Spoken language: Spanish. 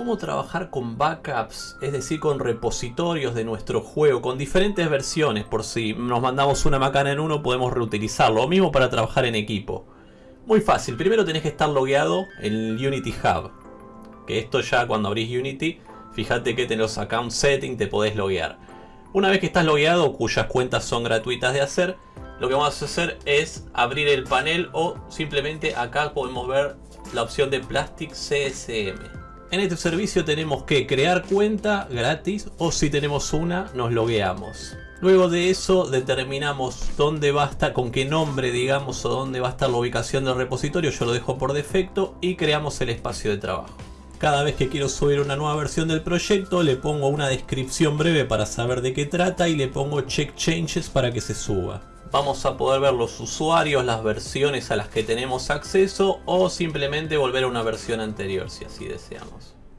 cómo trabajar con backups, es decir, con repositorios de nuestro juego, con diferentes versiones, por si nos mandamos una macana en uno podemos reutilizarlo, lo mismo para trabajar en equipo. Muy fácil, primero tenés que estar logueado en Unity Hub, que esto ya cuando abrís Unity, fíjate que tenés los account setting, te podés loguear. Una vez que estás logueado, cuyas cuentas son gratuitas de hacer, lo que vamos a hacer es abrir el panel o simplemente acá podemos ver la opción de Plastic CSM. En este servicio tenemos que crear cuenta gratis o si tenemos una nos logueamos. Luego de eso determinamos dónde va a estar, con qué nombre digamos o dónde va a estar la ubicación del repositorio, yo lo dejo por defecto y creamos el espacio de trabajo. Cada vez que quiero subir una nueva versión del proyecto le pongo una descripción breve para saber de qué trata y le pongo check changes para que se suba. Vamos a poder ver los usuarios, las versiones a las que tenemos acceso o simplemente volver a una versión anterior si así deseamos.